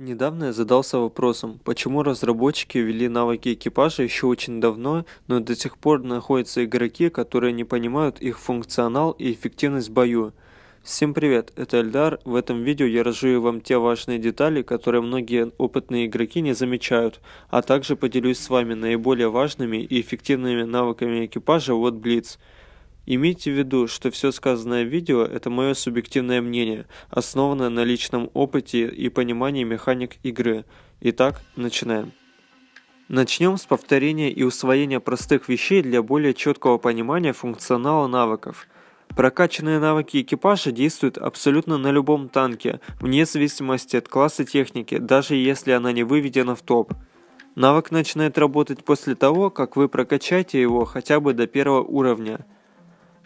Недавно я задался вопросом, почему разработчики ввели навыки экипажа еще очень давно, но до сих пор находятся игроки, которые не понимают их функционал и эффективность в бою. Всем привет, это Эльдар. В этом видео я разжую вам те важные детали, которые многие опытные игроки не замечают, а также поделюсь с вами наиболее важными и эффективными навыками экипажа от Blitz. Имейте в виду, что все сказанное в видео – это мое субъективное мнение, основанное на личном опыте и понимании механик игры. Итак, начинаем. Начнем с повторения и усвоения простых вещей для более четкого понимания функционала навыков. Прокачанные навыки экипажа действуют абсолютно на любом танке, вне зависимости от класса техники, даже если она не выведена в топ. Навык начинает работать после того, как вы прокачаете его хотя бы до первого уровня –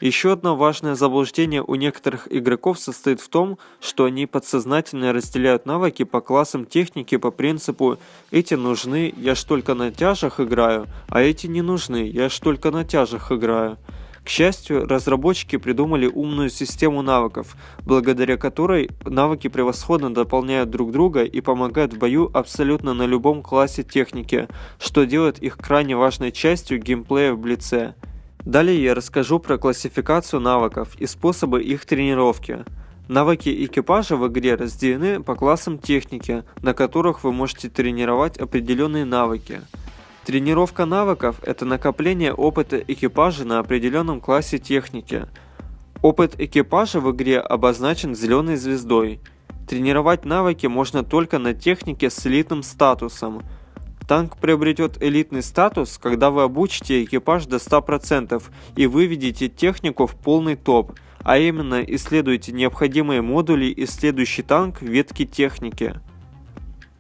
еще одно важное заблуждение у некоторых игроков состоит в том, что они подсознательно разделяют навыки по классам техники по принципу «эти нужны, я ж только на тяжах играю, а эти не нужны, я ж только на тяжах играю». К счастью, разработчики придумали умную систему навыков, благодаря которой навыки превосходно дополняют друг друга и помогают в бою абсолютно на любом классе техники, что делает их крайне важной частью геймплея в Блице. Далее я расскажу про классификацию навыков и способы их тренировки. Навыки экипажа в игре разделены по классам техники, на которых вы можете тренировать определенные навыки. Тренировка навыков – это накопление опыта экипажа на определенном классе техники. Опыт экипажа в игре обозначен зеленой звездой. Тренировать навыки можно только на технике с элитным статусом – Танк приобретет элитный статус, когда вы обучите экипаж до 100% и выведете технику в полный топ, а именно исследуете необходимые модули и следующий танк ветки техники.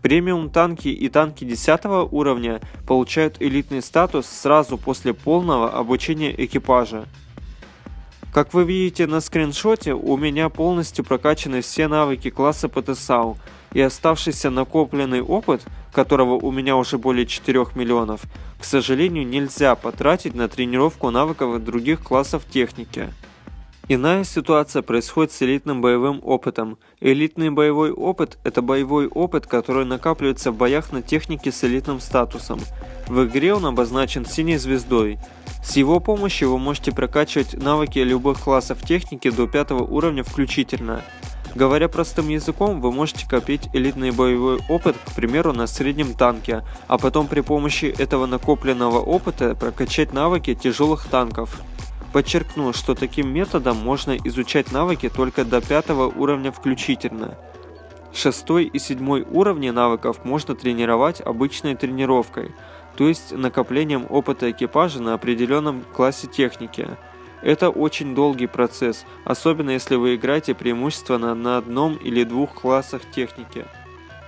Премиум танки и танки 10 уровня получают элитный статус сразу после полного обучения экипажа. Как вы видите на скриншоте, у меня полностью прокачаны все навыки класса ПТСАУ, и оставшийся накопленный опыт, которого у меня уже более 4 миллионов, к сожалению нельзя потратить на тренировку навыков других классов техники. Иная ситуация происходит с элитным боевым опытом. Элитный боевой опыт – это боевой опыт, который накапливается в боях на технике с элитным статусом. В игре он обозначен синей звездой. С его помощью вы можете прокачивать навыки любых классов техники до 5 уровня включительно. Говоря простым языком, вы можете копить элитный боевой опыт, к примеру, на среднем танке, а потом при помощи этого накопленного опыта прокачать навыки тяжелых танков. Подчеркну, что таким методом можно изучать навыки только до 5 уровня включительно. Шестой и седьмой уровни навыков можно тренировать обычной тренировкой – то есть накоплением опыта экипажа на определенном классе техники. Это очень долгий процесс, особенно если вы играете преимущественно на одном или двух классах техники.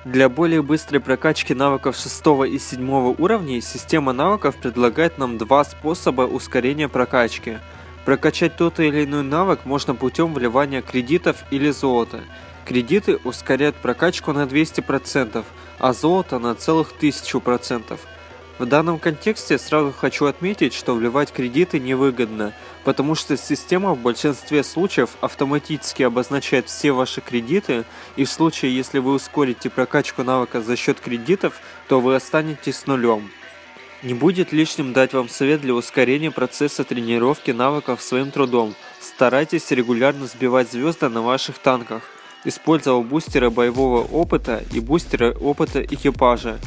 Для более быстрой прокачки навыков 6 и 7 уровней система навыков предлагает нам два способа ускорения прокачки. Прокачать тот или иной навык можно путем вливания кредитов или золота. Кредиты ускоряют прокачку на 200%, а золото на целых 1000%. В данном контексте сразу хочу отметить, что вливать кредиты невыгодно, потому что система в большинстве случаев автоматически обозначает все ваши кредиты, и в случае, если вы ускорите прокачку навыка за счет кредитов, то вы останетесь с нулем. Не будет лишним дать вам совет для ускорения процесса тренировки навыков своим трудом. Старайтесь регулярно сбивать звезды на ваших танках, используя бустеры боевого опыта и бустеры опыта экипажа.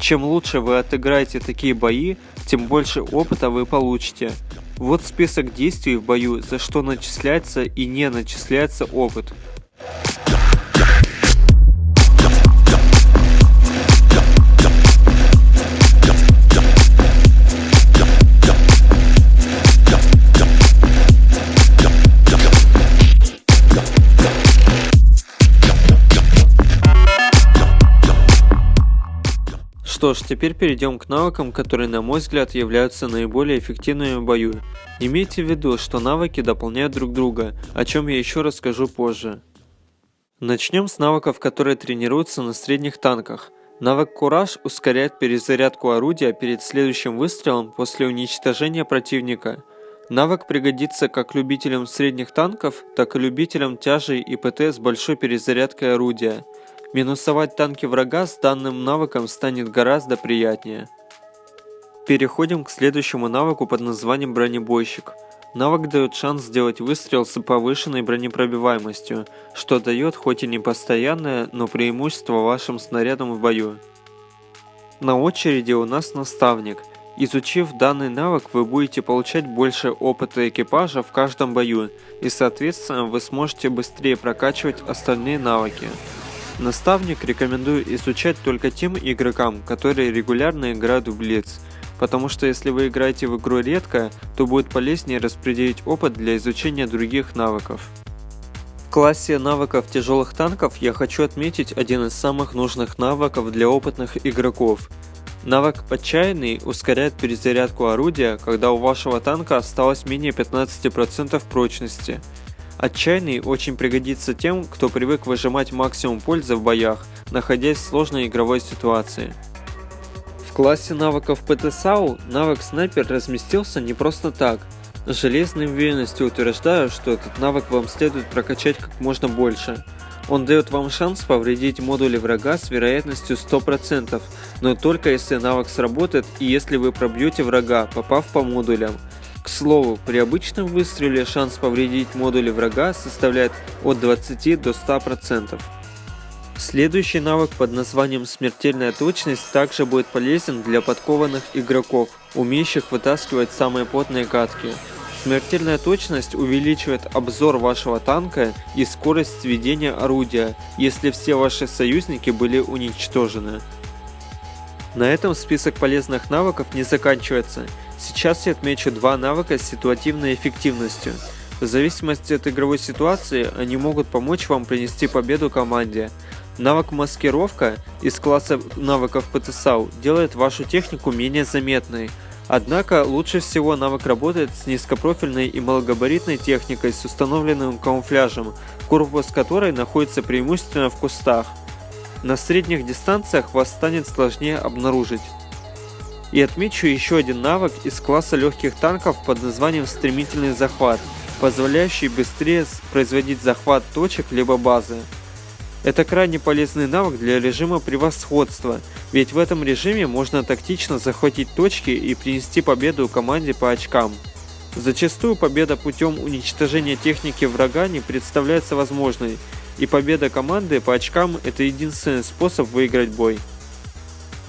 Чем лучше вы отыграете такие бои, тем больше опыта вы получите. Вот список действий в бою, за что начисляется и не начисляется опыт. Что ж, теперь перейдем к навыкам, которые на мой взгляд являются наиболее эффективными в бою. Имейте в виду, что навыки дополняют друг друга, о чем я еще расскажу позже. Начнем с навыков, которые тренируются на средних танках. Навык Кураж ускоряет перезарядку орудия перед следующим выстрелом после уничтожения противника. Навык пригодится как любителям средних танков, так и любителям тяжей и ПТ с большой перезарядкой орудия. Минусовать танки врага с данным навыком станет гораздо приятнее. Переходим к следующему навыку под названием бронебойщик. Навык дает шанс сделать выстрел с повышенной бронепробиваемостью, что дает хоть и не постоянное, но преимущество вашим снарядам в бою. На очереди у нас наставник. Изучив данный навык, вы будете получать больше опыта экипажа в каждом бою, и соответственно вы сможете быстрее прокачивать остальные навыки. Наставник рекомендую изучать только тем игрокам, которые регулярно играют в Блиц, потому что если вы играете в игру редко, то будет полезнее распределить опыт для изучения других навыков. В классе навыков тяжелых танков я хочу отметить один из самых нужных навыков для опытных игроков. Навык «Отчаянный» ускоряет перезарядку орудия, когда у вашего танка осталось менее 15% прочности. Отчаянный очень пригодится тем, кто привык выжимать максимум пользы в боях, находясь в сложной игровой ситуации. В классе навыков ПТСАУ навык снайпер разместился не просто так. С железной уверенностью утверждаю, что этот навык вам следует прокачать как можно больше. Он дает вам шанс повредить модули врага с вероятностью 100%, но только если навык сработает и если вы пробьете врага, попав по модулям. К слову, при обычном выстреле шанс повредить модули врага составляет от 20 до 100%. Следующий навык под названием «Смертельная точность» также будет полезен для подкованных игроков, умеющих вытаскивать самые потные катки. Смертельная точность увеличивает обзор вашего танка и скорость сведения орудия, если все ваши союзники были уничтожены. На этом список полезных навыков не заканчивается. Сейчас я отмечу два навыка с ситуативной эффективностью. В зависимости от игровой ситуации они могут помочь вам принести победу команде. Навык маскировка из класса навыков ПТСАУ делает вашу технику менее заметной. Однако лучше всего навык работает с низкопрофильной и малогабаритной техникой с установленным камуфляжем, корпус которой находится преимущественно в кустах. На средних дистанциях вас станет сложнее обнаружить. И отмечу еще один навык из класса легких танков под названием «Стремительный захват», позволяющий быстрее производить захват точек либо базы. Это крайне полезный навык для режима превосходства, ведь в этом режиме можно тактично захватить точки и принести победу команде по очкам. Зачастую победа путем уничтожения техники врага не представляется возможной, и победа команды по очкам это единственный способ выиграть бой.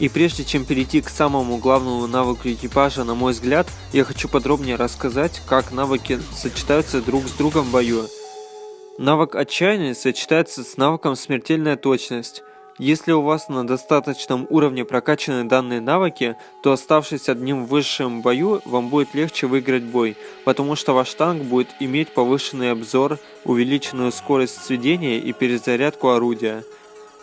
И прежде чем перейти к самому главному навыку экипажа, на мой взгляд, я хочу подробнее рассказать, как навыки сочетаются друг с другом в бою. Навык отчаяния сочетается с навыком смертельная точность. Если у вас на достаточном уровне прокачаны данные навыки, то оставшись одним в высшем бою, вам будет легче выиграть бой, потому что ваш танк будет иметь повышенный обзор, увеличенную скорость сведения и перезарядку орудия.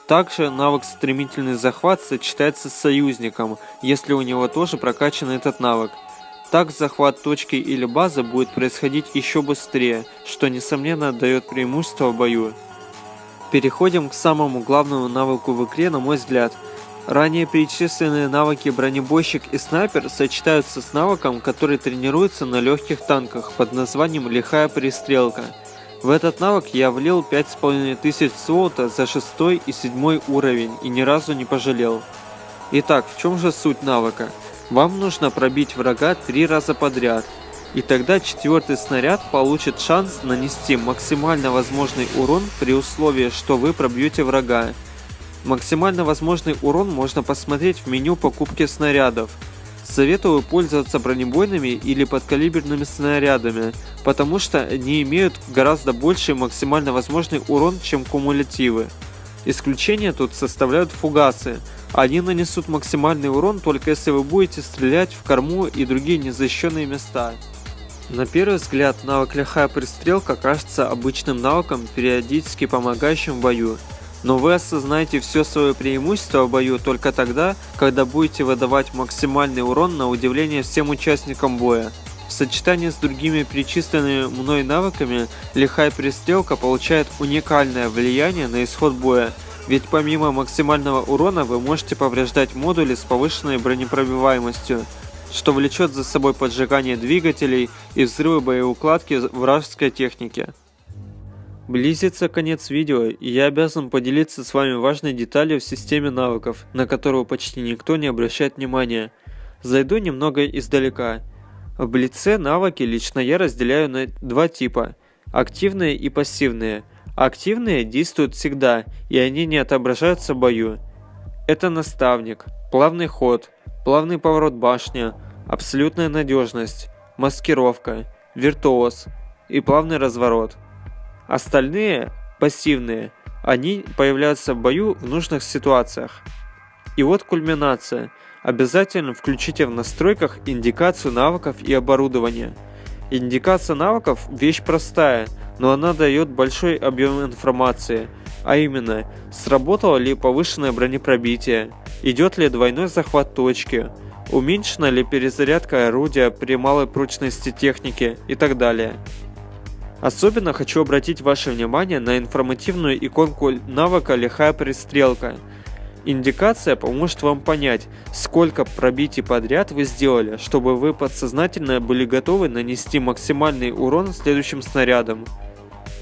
Также навык стремительный захват сочетается с союзником, если у него тоже прокачан этот навык. Так захват точки или базы будет происходить еще быстрее, что несомненно дает преимущество в бою. Переходим к самому главному навыку в игре на мой взгляд. Ранее перечисленные навыки бронебойщик и снайпер сочетаются с навыком, который тренируется на легких танках под названием лихая перестрелка. В этот навык я влил 5500 золота за 6 и 7 уровень и ни разу не пожалел. Итак, в чем же суть навыка? Вам нужно пробить врага три раза подряд, и тогда четвертый снаряд получит шанс нанести максимально возможный урон при условии, что вы пробьете врага. Максимально возможный урон можно посмотреть в меню покупки снарядов. Советую пользоваться бронебойными или подкалиберными снарядами, потому что они имеют гораздо больший максимально возможный урон, чем кумулятивы. Исключение тут составляют фугасы. Они нанесут максимальный урон только если вы будете стрелять в корму и другие незащищенные места. На первый взгляд навык лихая пристрелка кажется обычным навыком, периодически помогающим в бою. Но вы осознаете все свое преимущество в бою только тогда, когда будете выдавать максимальный урон на удивление всем участникам боя. В сочетании с другими перечисленными мной навыками, лихая перестрелка получает уникальное влияние на исход боя, ведь помимо максимального урона вы можете повреждать модули с повышенной бронепробиваемостью, что влечет за собой поджигание двигателей и взрывы боеукладки вражеской техники. Близится конец видео, и я обязан поделиться с вами важной деталью в системе навыков, на которую почти никто не обращает внимания. Зайду немного издалека. В Блице навыки лично я разделяю на два типа – активные и пассивные. Активные действуют всегда, и они не отображаются в бою. Это наставник, плавный ход, плавный поворот башни, абсолютная надежность, маскировка, виртуоз и плавный разворот – Остальные, пассивные, они появляются в бою в нужных ситуациях. И вот кульминация. Обязательно включите в настройках индикацию навыков и оборудования. Индикация навыков – вещь простая, но она дает большой объем информации, а именно, сработало ли повышенное бронепробитие, идет ли двойной захват точки, уменьшена ли перезарядка орудия при малой прочности техники и так далее. Особенно хочу обратить ваше внимание на информативную иконку навыка «Лихая пристрелка». Индикация поможет вам понять, сколько пробитий подряд вы сделали, чтобы вы подсознательно были готовы нанести максимальный урон следующим снарядом.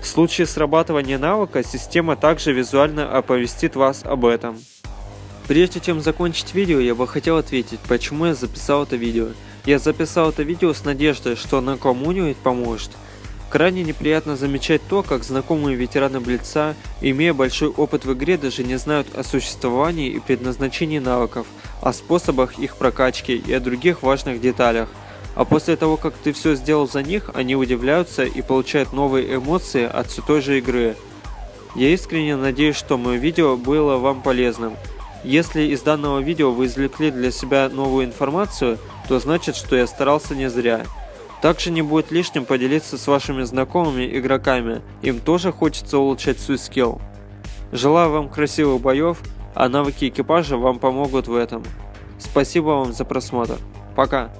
В случае срабатывания навыка, система также визуально оповестит вас об этом. Прежде чем закончить видео, я бы хотел ответить, почему я записал это видео. Я записал это видео с надеждой, что оно кому-нибудь поможет – Крайне неприятно замечать то, как знакомые ветераны Блица, имея большой опыт в игре, даже не знают о существовании и предназначении навыков, о способах их прокачки и о других важных деталях. А после того, как ты все сделал за них, они удивляются и получают новые эмоции от все той же игры. Я искренне надеюсь, что мое видео было вам полезным. Если из данного видео вы извлекли для себя новую информацию, то значит, что я старался не зря. Также не будет лишним поделиться с вашими знакомыми игроками, им тоже хочется улучшать свой скилл. Желаю вам красивых боев, а навыки экипажа вам помогут в этом. Спасибо вам за просмотр. Пока.